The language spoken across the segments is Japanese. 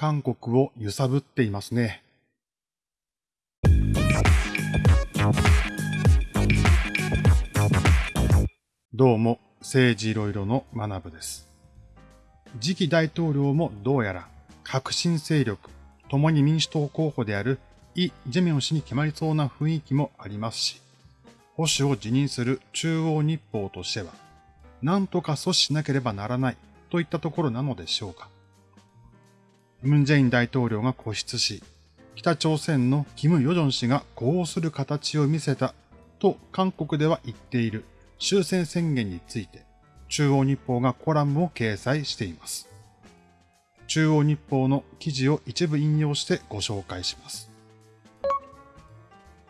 韓国を揺さぶっていますね。どうも、政治いろいろの学部です。次期大統領もどうやら革新勢力、共に民主党候補であるイ・ジェミョン氏に決まりそうな雰囲気もありますし、保守を辞任する中央日報としては、何とか阻止しなければならないといったところなのでしょうか。ムン・ジェイン大統領が固執し、北朝鮮のキム・ヨジョン氏が呼応する形を見せたと韓国では言っている終戦宣言について、中央日報がコラムを掲載しています。中央日報の記事を一部引用してご紹介します。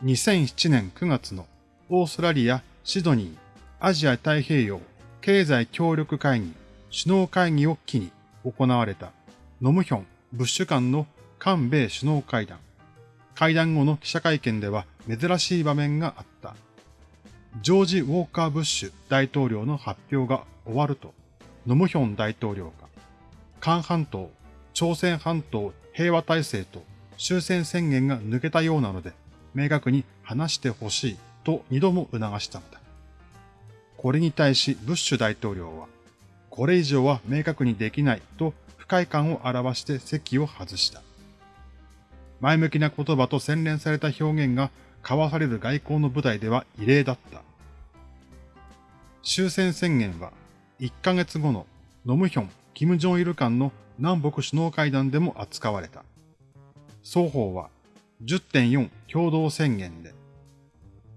2007年9月のオーストラリア・シドニーアジア太平洋経済協力会議首脳会議を機に行われたノムヒョン・ブッシュ間の韓米首脳会談。会談後の記者会見では珍しい場面があった。ジョージ・ウォーカー・ブッシュ大統領の発表が終わると、ノムヒョン大統領が、韓半島、朝鮮半島平和体制と終戦宣言が抜けたようなので、明確に話してほしいと二度も促したのだ。これに対しブッシュ大統領は、これ以上は明確にできないと快感を表して席を外した。前向きな言葉と洗練された表現が交わされる外交の舞台では異例だった。終戦宣言は1ヶ月後のノムヒョン、キム・ジョンイル間の南北首脳会談でも扱われた。双方は10.4共同宣言で、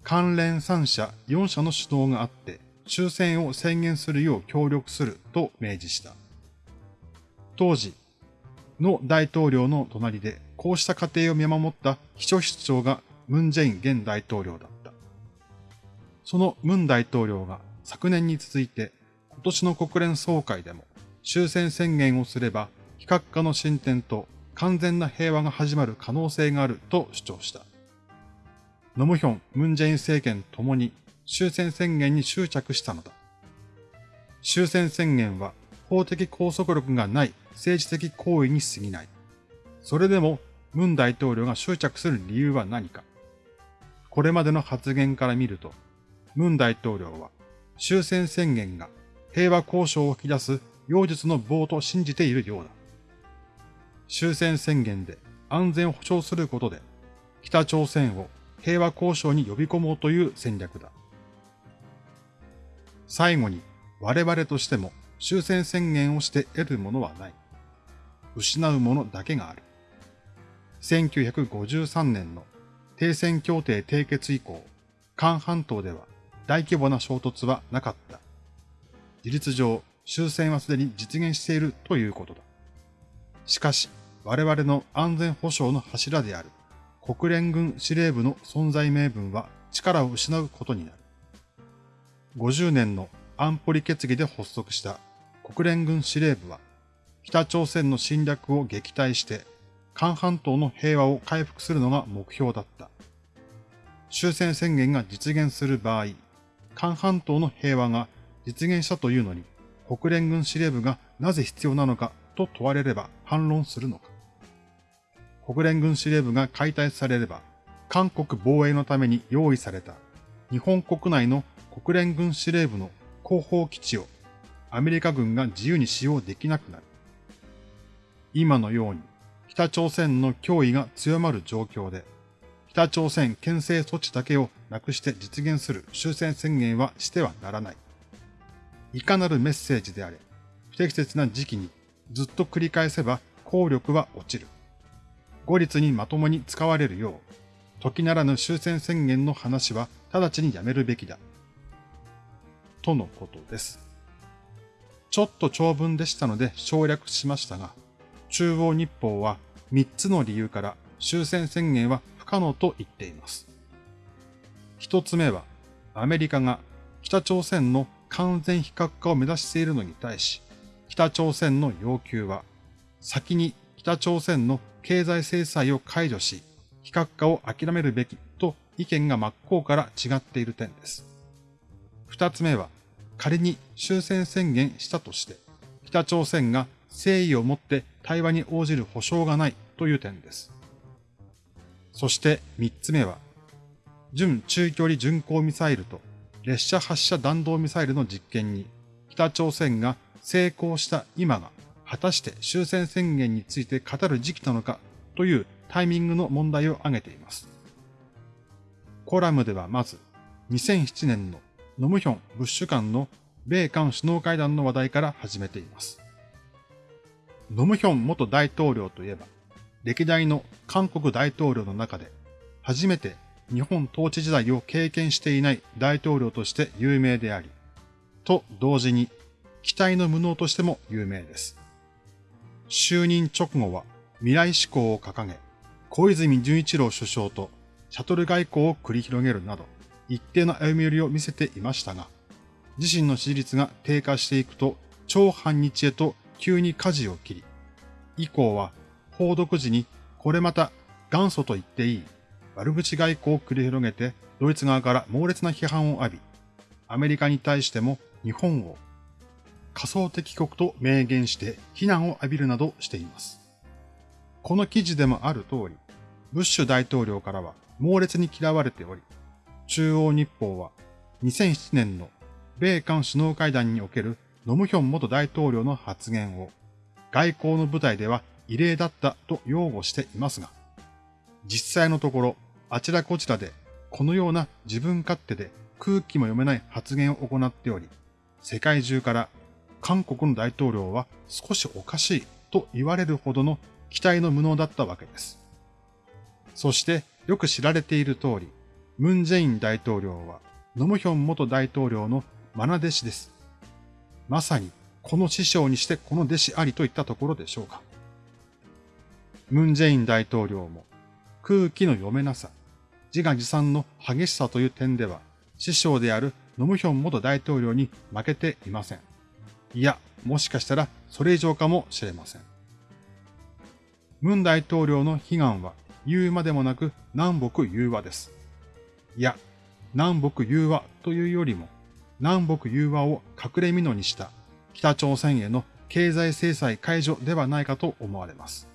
関連3社4社の主導があって終戦を宣言するよう協力すると明示した。当時の大統領の隣でこうした過程を見守った秘書室長がムン・ジェイン現大統領だった。そのムン大統領が昨年に続いて今年の国連総会でも終戦宣言をすれば非核化の進展と完全な平和が始まる可能性があると主張した。ノムヒョン、ムンジェイン政権ともに終戦宣言に執着したのだ。終戦宣言は法的拘束力がない政治的行為に過ぎない。それでもムン大統領が執着する理由は何か。これまでの発言から見ると、ムン大統領は終戦宣言が平和交渉を引き出す妖術の棒と信じているようだ。終戦宣言で安全を保障することで北朝鮮を平和交渉に呼び込もうという戦略だ。最後に我々としても終戦宣言をして得るものはない。失うものだけがある。1953年の停戦協定締結以降、韓半島では大規模な衝突はなかった。事実上、終戦はすでに実現しているということだ。しかし、我々の安全保障の柱である国連軍司令部の存在名分は力を失うことになる。50年の安保理決議で発足した国連軍司令部は、北朝鮮の侵略を撃退して、韓半島の平和を回復するのが目標だった。終戦宣言が実現する場合、韓半島の平和が実現したというのに、国連軍司令部がなぜ必要なのかと問われれば反論するのか。国連軍司令部が解体されれば、韓国防衛のために用意された日本国内の国連軍司令部の後方基地をアメリカ軍が自由に使用できなくなる。今のように北朝鮮の脅威が強まる状況で、北朝鮮牽制措置だけをなくして実現する終戦宣言はしてはならない。いかなるメッセージであれ、不適切な時期にずっと繰り返せば効力は落ちる。後立にまともに使われるよう、時ならぬ終戦宣言の話は直ちにやめるべきだ。とのことです。ちょっと長文でしたので省略しましたが、中央日報は3つの理由から終戦宣言は不可能と言っています。一つ目は、アメリカが北朝鮮の完全非核化を目指しているのに対し、北朝鮮の要求は、先に北朝鮮の経済制裁を解除し、非核化を諦めるべきと意見が真っ向から違っている点です。二つ目は、仮に終戦宣言したとして、北朝鮮が誠意を持って対話に応じる保証がないという点です。そして三つ目は、準中距離巡航ミサイルと列車発射弾道ミサイルの実験に北朝鮮が成功した今が果たして終戦宣言について語る時期なのかというタイミングの問題を挙げています。コラムではまず2007年のノムヒョン・ブッシュ間の米韓首脳会談の話題から始めています。ノムヒョン元大統領といえば、歴代の韓国大統領の中で初めて日本統治時代を経験していない大統領として有名であり、と同時に期待の無能としても有名です。就任直後は未来志向を掲げ、小泉純一郎首相とシャトル外交を繰り広げるなど、一定の歩み寄りを見せていましたが、自身の支持率が低下していくと、超反日へと急に舵を切り、以降は報読時にこれまた元祖と言っていい悪口外交を繰り広げてドイツ側から猛烈な批判を浴び、アメリカに対しても日本を仮想敵国と明言して非難を浴びるなどしています。この記事でもある通り、ブッシュ大統領からは猛烈に嫌われており、中央日報は2007年の米韓首脳会談におけるノムヒョン元大統領の発言を外交の舞台では異例だったと擁護していますが、実際のところあちらこちらでこのような自分勝手で空気も読めない発言を行っており、世界中から韓国の大統領は少しおかしいと言われるほどの期待の無能だったわけです。そしてよく知られている通り、ムン・ジェイン大統領はノムヒョン元大統領の愛弟子です。まさにこの師匠にしてこの弟子ありといったところでしょうか。ムン・ジェイン大統領も空気の読めなさ、自画自賛の激しさという点では師匠であるノムヒョン元大統領に負けていません。いや、もしかしたらそれ以上かもしれません。ムン大統領の悲願は言うまでもなく南北融和です。いや、南北融和というよりも南北融和を隠れ蓑にした北朝鮮への経済制裁解除ではないかと思われます。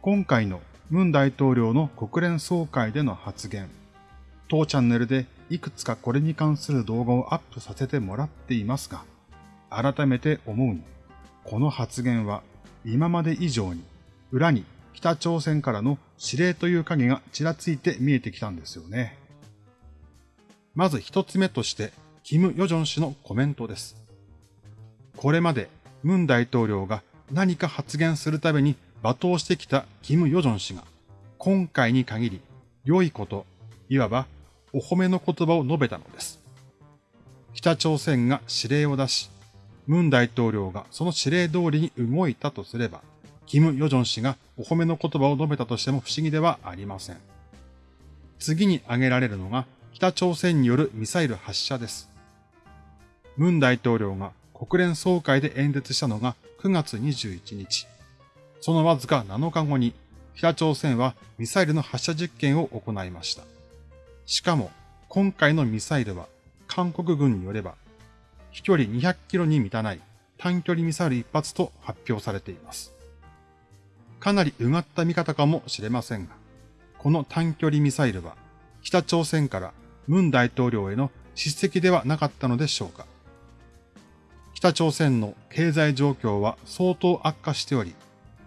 今回のムン大統領の国連総会での発言、当チャンネルでいくつかこれに関する動画をアップさせてもらっていますが、改めて思うに、この発言は今まで以上に裏に北朝鮮からの指令という影がちらついて見えてきたんですよね。まず一つ目として、キム・ヨジョン氏のコメントです。これまでムン大統領が何か発言するたびに罵倒してきたキム・ヨジョン氏が、今回に限り良いこと、いわばお褒めの言葉を述べたのです。北朝鮮が指令を出し、ムン大統領がその指令通りに動いたとすれば、キム・ヨジョン氏がお褒めの言葉を述べたとしても不思議ではありません。次に挙げられるのが北朝鮮によるミサイル発射です。ムン大統領が国連総会で演説したのが9月21日。そのわずか7日後に北朝鮮はミサイルの発射実験を行いました。しかも今回のミサイルは韓国軍によれば飛距離200キロに満たない短距離ミサイル一発と発表されています。かなりうがった見方かもしれませんが、この短距離ミサイルは北朝鮮からムン大統領への叱責ではなかったのでしょうか。北朝鮮の経済状況は相当悪化しており、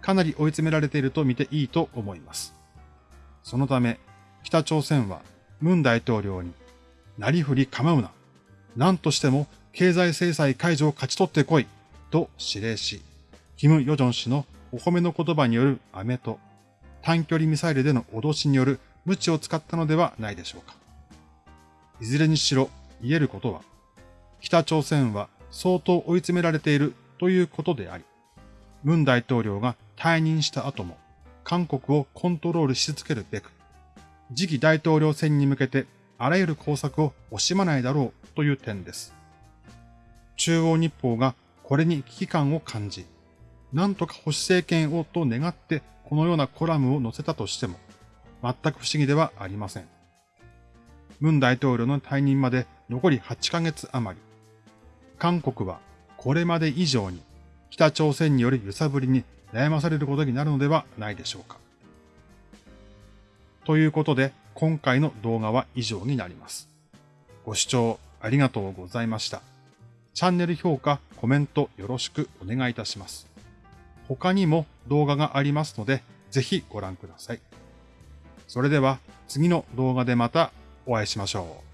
かなり追い詰められていると見ていいと思います。そのため、北朝鮮はムン大統領に、なりふり構うな。何としても経済制裁解除を勝ち取ってこい。と指令し、キム・ヨジョン氏のお褒めの言葉による飴と短距離ミサイルでの脅しによる無知を使ったのではないでしょうか。いずれにしろ言えることは、北朝鮮は相当追い詰められているということであり、ムン大統領が退任した後も韓国をコントロールし続けるべく、次期大統領選に向けてあらゆる工作を惜しまないだろうという点です。中央日報がこれに危機感を感じ、なんとか保守政権をと願ってこのようなコラムを載せたとしても、全く不思議ではありません。ムン大統領の退任まで残り8ヶ月余り。韓国はこれまで以上に北朝鮮による揺さぶりに悩まされることになるのではないでしょうか。ということで、今回の動画は以上になります。ご視聴ありがとうございました。チャンネル評価、コメントよろしくお願いいたします。他にも動画がありますので、ぜひご覧ください。それでは次の動画でまたお会いしましょう。